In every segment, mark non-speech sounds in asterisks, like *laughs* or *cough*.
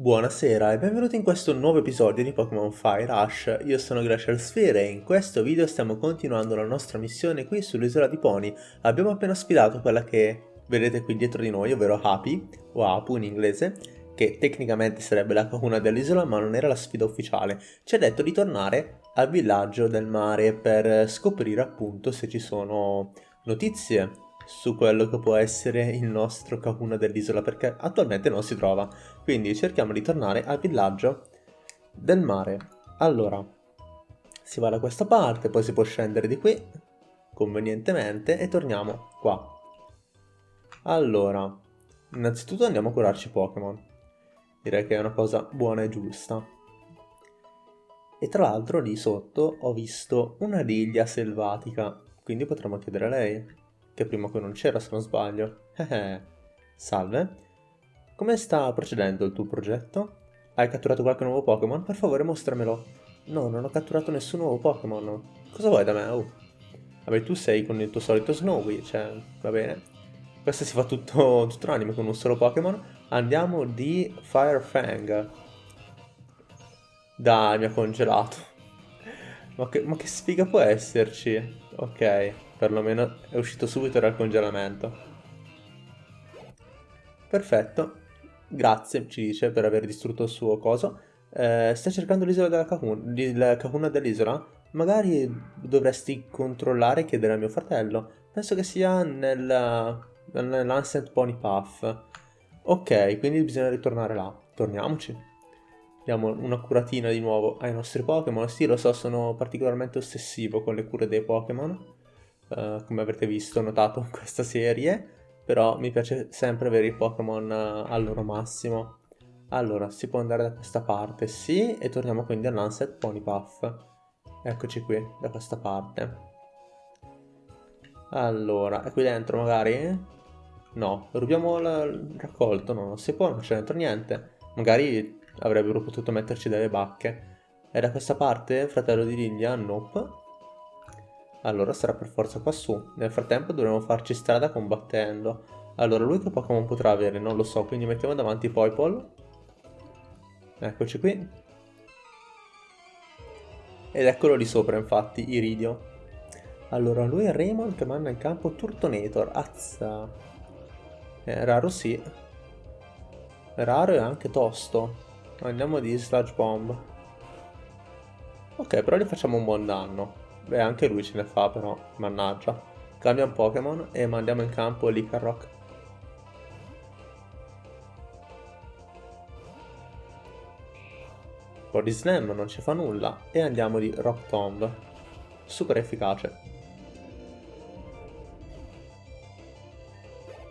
Buonasera e benvenuti in questo nuovo episodio di Pokémon Fire Rush. Io sono Glacial Sphere e in questo video stiamo continuando la nostra missione qui sull'isola di Pony. Abbiamo appena sfidato quella che vedete qui dietro di noi, ovvero Happy, o Apu in inglese, che tecnicamente sarebbe la Kahuna dell'isola ma non era la sfida ufficiale. Ci ha detto di tornare al villaggio del mare per scoprire appunto se ci sono notizie su quello che può essere il nostro Kahuna dell'isola perché attualmente non si trova. Quindi cerchiamo di tornare al villaggio del mare. Allora, si va da questa parte, poi si può scendere di qui convenientemente e torniamo qua. Allora, innanzitutto andiamo a curarci Pokémon. Direi che è una cosa buona e giusta. E tra l'altro lì sotto ho visto una riglia selvatica, quindi potremmo chiedere a lei che prima qui non c'era se non sbaglio. Salve. Come sta procedendo il tuo progetto? Hai catturato qualche nuovo Pokémon? Per favore mostramelo. No, non ho catturato nessun nuovo Pokémon. Cosa vuoi da me? Oh. Vabbè, tu sei con il tuo solito Snowy, cioè, va bene. Questo si fa tutto, tutto l'anime con un solo Pokémon. Andiamo di Firefang. Dai, mi ha congelato. Ma che, ma che sfiga può esserci? Ok, perlomeno è uscito subito dal congelamento. Perfetto. Grazie, ci dice, per aver distrutto il suo coso. Eh, sta cercando l'isola della Kahuna, il Kahuna dell'isola? Magari dovresti controllare e chiedere a mio fratello. Penso che sia nel, nell'Ancient Pony Path. Ok, quindi bisogna ritornare là. Torniamoci. Diamo una curatina di nuovo ai nostri Pokémon. Sì, lo so, sono particolarmente ossessivo con le cure dei Pokémon. Uh, come avrete visto, notato in questa serie. Però mi piace sempre avere i Pokémon uh, al loro massimo. Allora, si può andare da questa parte, sì, e torniamo quindi all'Unset Ponypuff. Eccoci qui, da questa parte. Allora, è qui dentro magari? No, rubiamo il raccolto, no, non si può, non c'è dentro niente. Magari avrebbero potuto metterci delle bacche. È da questa parte, fratello di Lilia? Nope. Allora sarà per forza qua su. Nel frattempo dovremo farci strada combattendo. Allora, lui che Pokémon potrà avere? Non lo so, quindi mettiamo davanti Poipol. Eccoci qui. Ed eccolo lì sopra, infatti, Iridio. Allora, lui è Raymond che manda in campo Turtonator. Azza. È raro sì. Raro e anche tosto. Andiamo di Sludge Bomb. Ok, però gli facciamo un buon danno. Beh, anche lui ce ne fa però, mannaggia. Cambia un Pokémon e mandiamo in campo Licarrock. Body Slam non ci fa nulla e andiamo di Rock Tomb. Super efficace.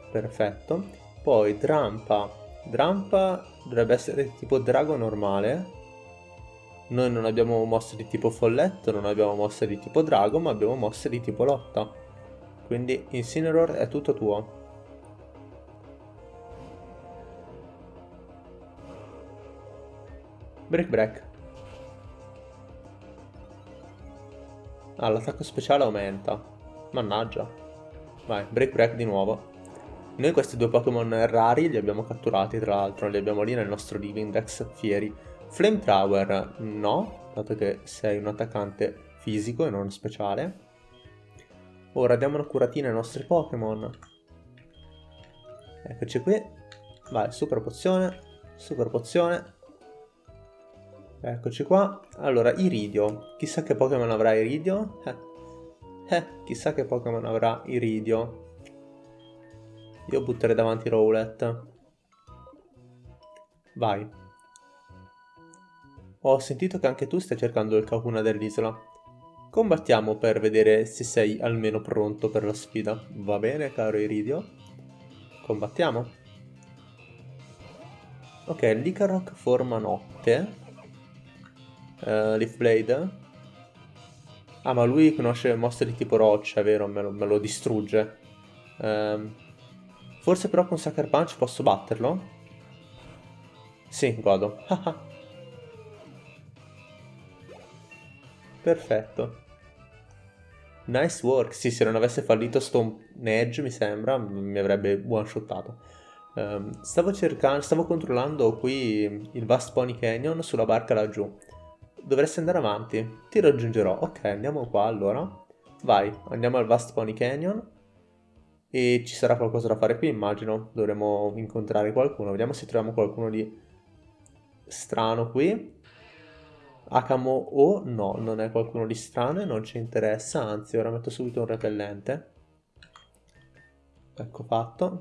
Perfetto. Poi Drampa. Drampa dovrebbe essere tipo drago normale. Noi non abbiamo mosse di tipo folletto, non abbiamo mosse di tipo drago, ma abbiamo mosse di tipo lotta. Quindi Incineroar è tutto tuo. Break break. Ah, l'attacco speciale aumenta. Mannaggia. Vai, break break di nuovo. Noi questi due Pokémon rari li abbiamo catturati, tra l'altro, li abbiamo lì nel nostro Living Dex Fieri. Flamethrower no, dato che sei un attaccante fisico e non speciale. Ora diamo una curatina ai nostri Pokémon. Eccoci qui. Vai, super pozione, super pozione. Eccoci qua. Allora, Iridio. Chissà che Pokémon avrà Iridio? Eh. eh, chissà che Pokémon avrà Iridio. Io butterei davanti Rowlet. Vai. Ho sentito che anche tu stai cercando il Kakuna dell'isola. Combattiamo per vedere se sei almeno pronto per la sfida. Va bene, caro Iridio? Combattiamo. Ok, Licarok forma notte. Uh, Leaf Blade. Ah, ma lui conosce mosse di tipo roccia, vero? Me lo, me lo distrugge. Um, Forse però con Sucker Punch posso batterlo? Sì, godo. *laughs* Perfetto. Nice work. Sì, se non avesse fallito Stone Edge, mi sembra, mi avrebbe one-shottato. Um, stavo cercando, stavo controllando qui il Vast Pony Canyon sulla barca laggiù. Dovresti andare avanti. Ti raggiungerò. Ok, andiamo qua allora. Vai, andiamo al Vast Pony Canyon. E ci sarà qualcosa da fare qui, immagino. Dovremo incontrare qualcuno. Vediamo se troviamo qualcuno di strano qui. Akamo o no, non è qualcuno di strano e non ci interessa. Anzi, ora metto subito un repellente. Ecco fatto.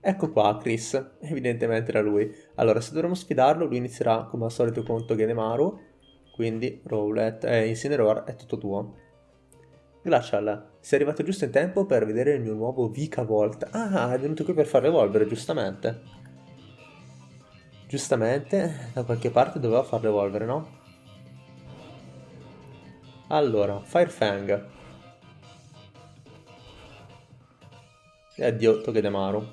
Ecco qua Chris, evidentemente era lui. Allora, se dovremmo sfidarlo, lui inizierà come al solito contro Genemaru. Quindi, Rowlet, eh, Incineroar è tutto tuo. Glacial, sei arrivato giusto in tempo per vedere il mio nuovo Vikavolt. Ah, è venuto qui per farlo evolvere, giustamente. Giustamente, da qualche parte doveva farlo evolvere, no? Allora, Firefang. E addio Togedemaru.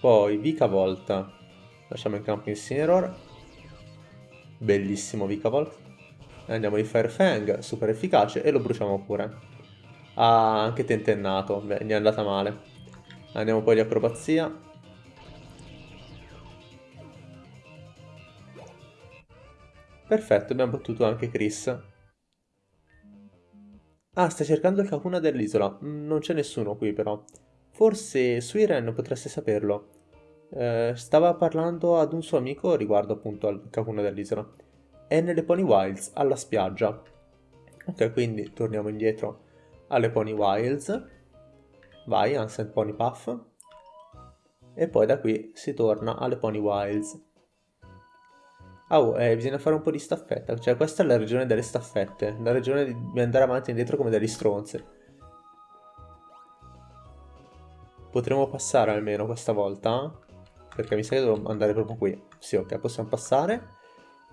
Poi Vikavolt. Lasciamo in campo Incineroar. Bellissimo Vikavolt. Andiamo di Firefang, super efficace, e lo bruciamo pure. Ah, anche tentennato. Beh, gli è andata male. Andiamo poi di acrobazia. Perfetto, abbiamo battuto anche Chris. Ah, stai cercando il Kakuna dell'isola. Mm, non c'è nessuno qui però. Forse Suiren potreste saperlo. Eh, stava parlando ad un suo amico riguardo appunto al Kakuna dell'isola. È nelle Pony Wilds, alla spiaggia. Ok, quindi torniamo indietro alle Pony Wilds. Vai, Ancient Pony Puff. E poi da qui si torna alle Pony Wilds. Oh, eh, bisogna fare un po' di staffetta. Cioè, questa è la regione delle staffette. La regione di andare avanti e indietro come degli stronzi. Potremmo passare almeno questa volta? Perché mi sa che devo andare proprio qui. Sì, ok, possiamo passare.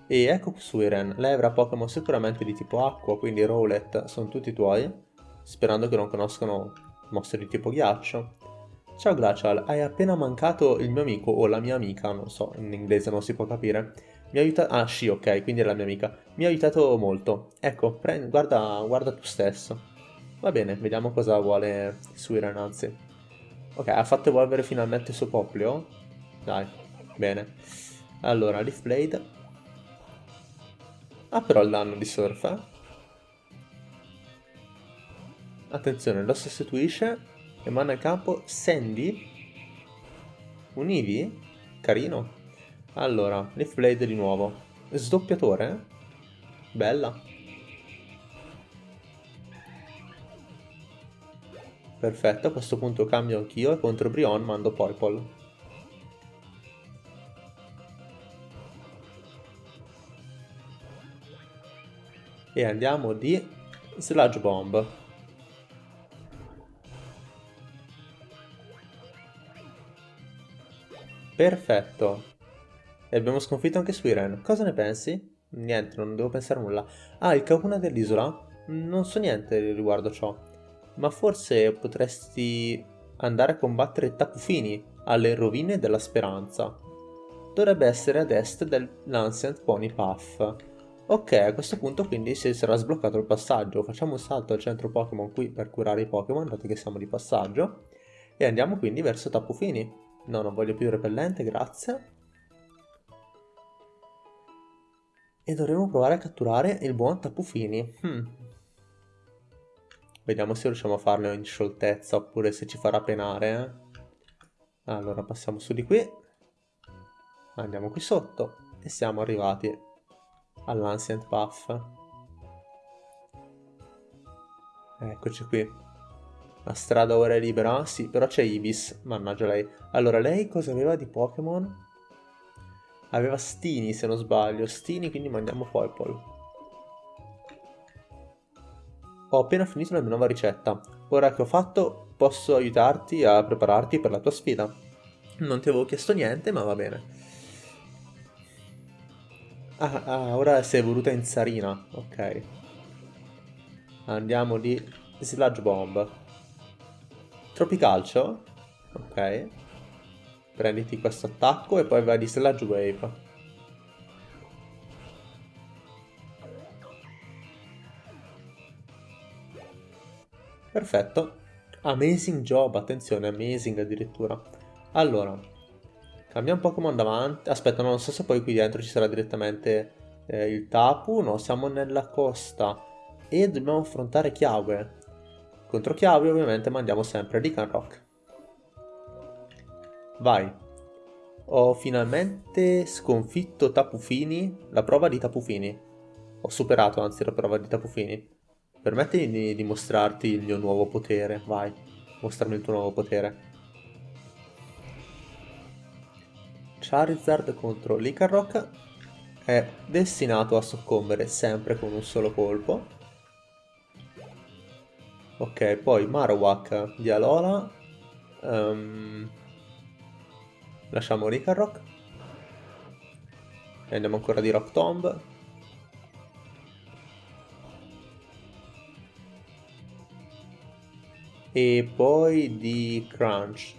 E ecco Suiren. Lei avrà Pokémon sicuramente di tipo acqua, quindi Rowlet sono tutti tuoi. Sperando che non conoscano mostri di tipo ghiaccio. Ciao Glacial, hai appena mancato il mio amico o la mia amica, non so, in inglese non si può capire. Mi ha aiutato... Ah, sì, ok, quindi è la mia amica. Mi ha aiutato molto. Ecco, prendi, guarda, guarda tu stesso. Va bene, vediamo cosa vuole Suiren, anzi. Ok, ha fatto evolvere finalmente il suo Poplio. Dai, bene. Allora, Leaf Blade. Ha però il danno di Surf, eh? Attenzione, lo sostituisce e manda in campo Sandy. Un Eevee? Carino. Allora, Leaf Blade di nuovo. Sdoppiatore? Bella. Perfetto, a questo punto cambio anch'io e contro Brion mando Purple. E andiamo di Sludge Bomb. Perfetto. E abbiamo sconfitto anche Suiren. Cosa ne pensi? Niente, non devo pensare a nulla. Ah, il Kakuna dell'isola? Non so niente riguardo ciò. Ma forse potresti andare a combattere Tapufini alle rovine della speranza. Dovrebbe essere ad est dell'Ancient Pony Path. Ok, a questo punto quindi si sarà sbloccato il passaggio. Facciamo un salto al centro Pokémon qui per curare i Pokémon, dato che siamo di passaggio. E andiamo quindi verso Tapufini. No, non voglio più repellente, grazie. E dovremo provare a catturare il buon Tappufini. Hmm. Vediamo se riusciamo a farlo in scioltezza oppure se ci farà penare. Eh. Allora passiamo su di qui. Andiamo qui sotto. E siamo arrivati all'Ancient Puff. Eccoci qui. La strada ora è libera? Sì, però c'è Ibis. Mannaggia lei. Allora, lei cosa aveva di Pokémon? Aveva Stini se non sbaglio. Stini, quindi mandiamo Purple. Ho appena finito la mia nuova ricetta. Ora che ho fatto, posso aiutarti a prepararti per la tua sfida. Non ti avevo chiesto niente, ma va bene. Ah, ah ora si è evoluta in Sarina. Ok. Andiamo di Sludge Bomb. Tropicalcio? Ok prenditi questo attacco e poi vai di Sludge Wave. Perfetto. Amazing job, attenzione, amazing addirittura. Allora, cambiamo Pokémon davanti. Aspetta, non so se poi qui dentro ci sarà direttamente eh, il Tapu. No, siamo nella costa e dobbiamo affrontare Chiave. Contro Chiave ovviamente mandiamo sempre Lican Rock. Vai. Ho finalmente sconfitto Tapufini, la prova di Tapufini. Ho superato anzi la prova di Tapufini. Permettimi di dimostrarti il mio nuovo potere, vai. Mostrami il tuo nuovo potere. Charizard contro Licarrock è destinato a soccombere sempre con un solo colpo. Ok, poi Marowak di Alola. Um, lasciamo Licarrock. E andiamo ancora di Rock Tomb. E poi di Crunch.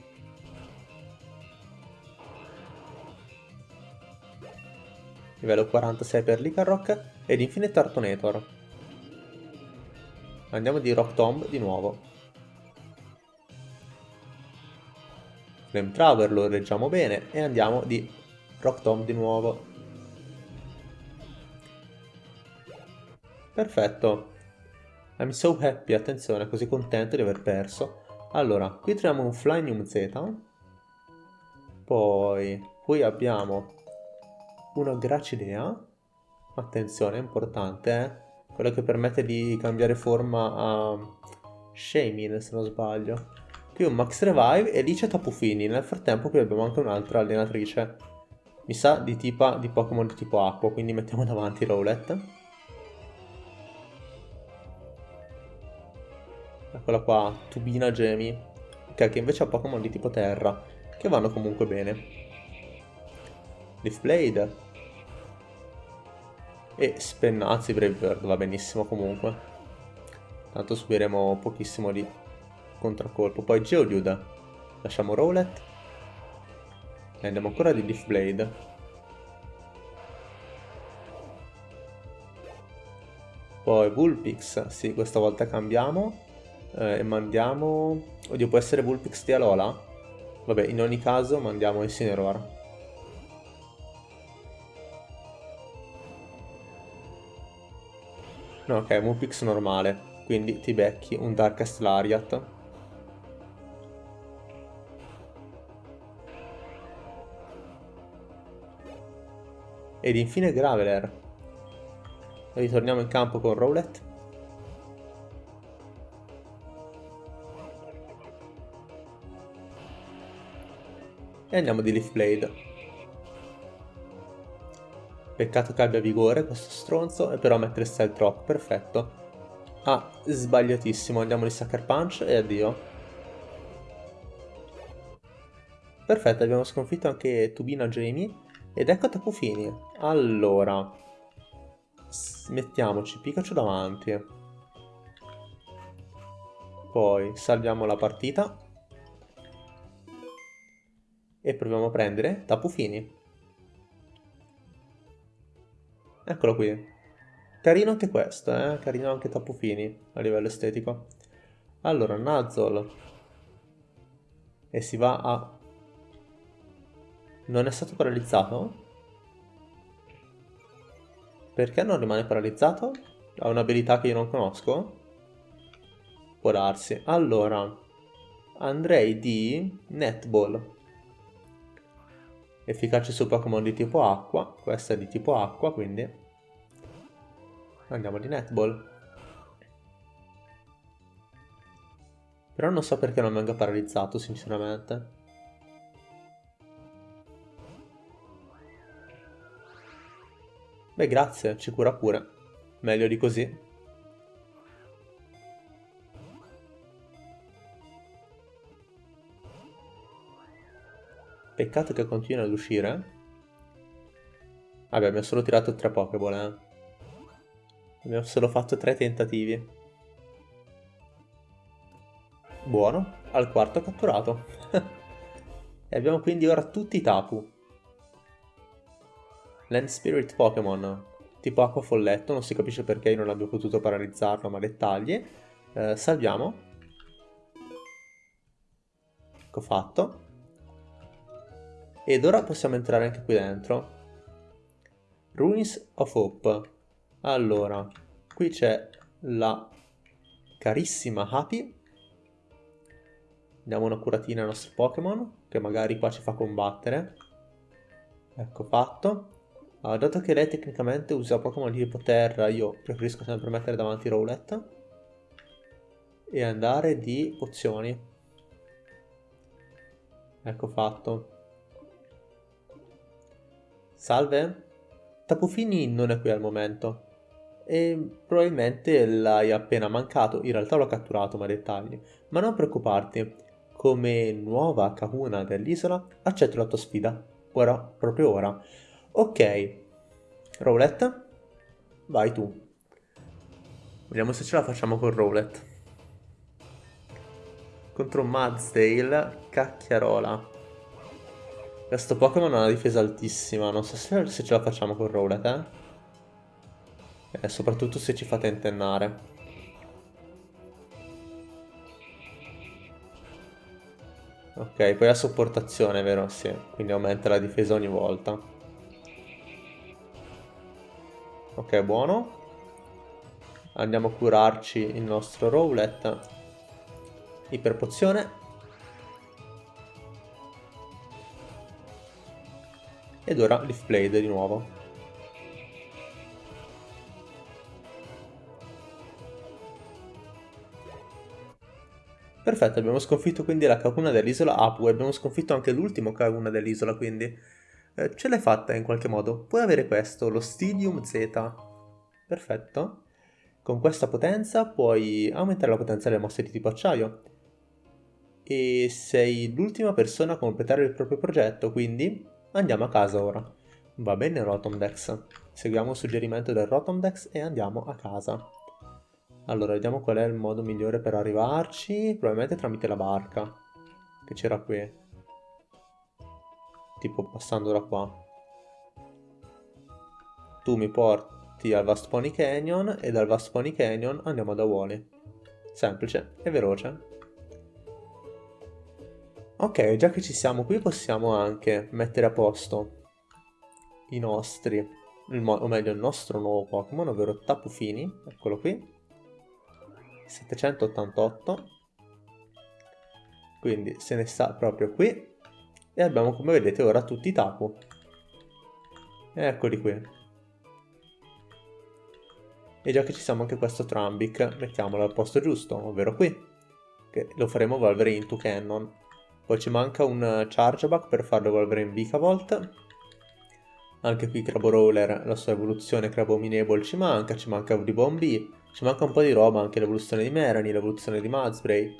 Livello 46 per Licarrock ed infine Tartonator. Andiamo di Rock Tomb di nuovo. Flame Traver lo reggiamo bene e andiamo di Rock Tomb di nuovo. Perfetto. I'm so happy, attenzione, così contento di aver perso. Allora, qui troviamo un Flynium Z. Poi, qui abbiamo una Gracidea. Attenzione, è importante, eh? Quello che permette di cambiare forma a Shamin, se non sbaglio. Un Max Revive e c'è Tapufini. Nel frattempo qui abbiamo anche un'altra allenatrice. Mi sa di, tipa, di Pokémon di tipo acqua, quindi mettiamo davanti Rowlet. Eccola qua, Tubina Gemi, okay, che invece ha Pokémon di tipo terra, che vanno comunque bene. Leaf Blade. E Spennazzi Brave Bird, va benissimo comunque. Tanto subiremo pochissimo di contraccolpo. Poi Geodude. Lasciamo Rowlet. E andiamo ancora di Leaf Blade. Poi Vulpix, sì, questa volta cambiamo eh, e mandiamo... Oddio, può essere Vulpix di Alola? Vabbè, in ogni caso mandiamo Incineroar. No, ok, Vulpix normale. Quindi ti becchi un Darkest Lariat. Ed infine Graveler. Ritorniamo in campo con Rowlet. E andiamo di Leaf Blade. Peccato che abbia vigore questo stronzo, e però mette Stealth Rock, perfetto. Ah, sbagliatissimo, andiamo di Sucker Punch e addio. Perfetto, abbiamo sconfitto anche Tubina Jamie. Ed ecco Tapufini. Allora, mettiamoci Pikachu davanti. Poi salviamo la partita e proviamo a prendere Tapufini. Eccolo qui. Carino anche questo, eh? Carino anche Tapufini a livello estetico. Allora, Nuzzle. E si va a... Non è stato paralizzato? Perché non rimane paralizzato? Ha un'abilità che io non conosco? Può darsi. Allora, andrei di Netball efficace su Pokémon di tipo acqua, questa è di tipo acqua, quindi andiamo di Netball. Però non so perché non venga paralizzato, sinceramente. Beh, grazie, ci cura pure. Meglio di così. Peccato che continua ad uscire. Vabbè, abbiamo solo tirato tre Pokéball, eh. Abbiamo solo fatto tre tentativi. Buono, al quarto catturato. *laughs* e abbiamo quindi ora tutti i Tapu. Land Spirit Pokémon, tipo acqua folletto, non si capisce perché io non abbia potuto paralizzarlo, ma dettagli. Eh, salviamo. Ecco fatto. Ed ora possiamo entrare anche qui dentro. Ruins of Hope. Allora, qui c'è la carissima Happy. Diamo una curatina al nostro Pokémon, che magari qua ci fa combattere. Ecco fatto. Allora, dato che lei tecnicamente usa Pokémon di tipo terra, io preferisco sempre mettere davanti Rowlet. E andare di pozioni. Ecco fatto. Salve? Tapufini non è qui al momento. E probabilmente l'hai appena mancato, in realtà l'ho catturato ma dettagli. Ma non preoccuparti, come nuova Kahuna dell'isola accetto la tua sfida. Ora, proprio ora. Ok, Rowlet, vai tu. Vediamo se ce la facciamo con Rowlet. Contro Madsdale, cacchiarola. Questo Pokémon ha una difesa altissima, non so se, se ce la facciamo con Rowlet, eh. E soprattutto se ci fa tentennare. Ok, poi ha sopportazione, vero? Sì, quindi aumenta la difesa ogni volta. Ok, buono. Andiamo a curarci il nostro Rowlet. Iperpozione. Ed ora Leaf Blade di nuovo. Perfetto, abbiamo sconfitto quindi la Kakuna dell'isola Apu e abbiamo sconfitto anche l'ultimo Kakuna dell'isola, quindi eh, ce l'hai fatta in qualche modo. Puoi avere questo, lo Stidium Z. Perfetto. Con questa potenza puoi aumentare la potenza delle mosse di tipo acciaio. E sei l'ultima persona a completare il proprio progetto, quindi andiamo a casa ora. Va bene Rotomdex. Seguiamo il suggerimento del Rotomdex e andiamo a casa. Allora, vediamo qual è il modo migliore per arrivarci. Probabilmente tramite la barca. Che c'era qui tipo passando da qua. Tu mi porti al Vast Pony Canyon e dal Vast Pony Canyon andiamo da Wally. Semplice e veloce. Ok, già che ci siamo qui possiamo anche mettere a posto i nostri, o meglio il nostro nuovo Pokémon, ovvero Tapu Fini, eccolo qui. 788 quindi se ne sta proprio qui e abbiamo come vedete ora tutti i tapu. Eccoli qui. E già che ci siamo anche questo Trambic, mettiamolo al posto giusto, ovvero qui. Che lo faremo evolvere into Cannon. Poi ci manca un Chargeback per farlo evolvere in Vikavolt. Anche qui Craborawler, la sua evoluzione Crabominable ci manca, ci manca Bombi, ci manca un po' di roba, anche l'evoluzione di Merani, l'evoluzione di Mudspray.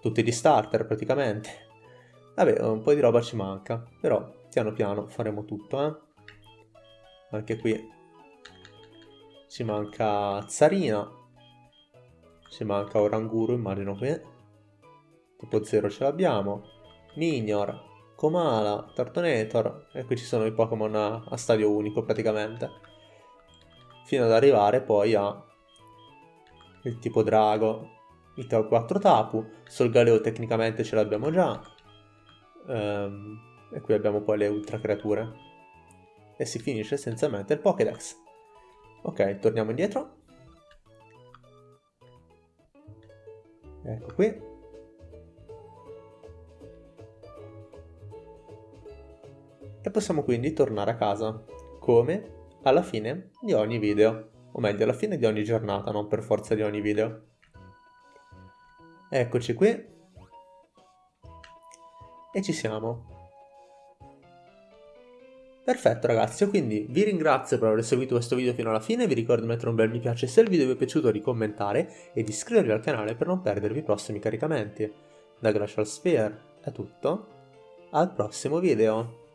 Tutti gli starter praticamente. Vabbè, un po' di roba ci manca, però piano piano faremo tutto, eh. Anche qui ci manca Zarina, ci manca Oranguru, immagino qui. Tipo 0 ce l'abbiamo. Minior, Komala, Tartonator, e qui ci sono i Pokémon a, a stadio unico praticamente. Fino ad arrivare poi a il tipo Drago, il 4 Tapu, Solgaleo tecnicamente ce l'abbiamo già, Um, e qui abbiamo poi le ultra creature. E si finisce essenzialmente il Pokédex. Ok, torniamo indietro. Ecco qui. E possiamo quindi tornare a casa, come alla fine di ogni video. O meglio, alla fine di ogni giornata, non per forza di ogni video. Eccoci qui e ci siamo. Perfetto ragazzi, quindi vi ringrazio per aver seguito questo video fino alla fine, vi ricordo di mettere un bel mi piace se il video vi è piaciuto, di commentare e di iscrivervi al canale per non perdervi i prossimi caricamenti. Da Glacial Sphere è tutto, al prossimo video!